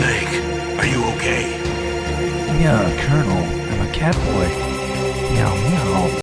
Snake, are you okay? Yeah, Colonel, I'm a cat boy.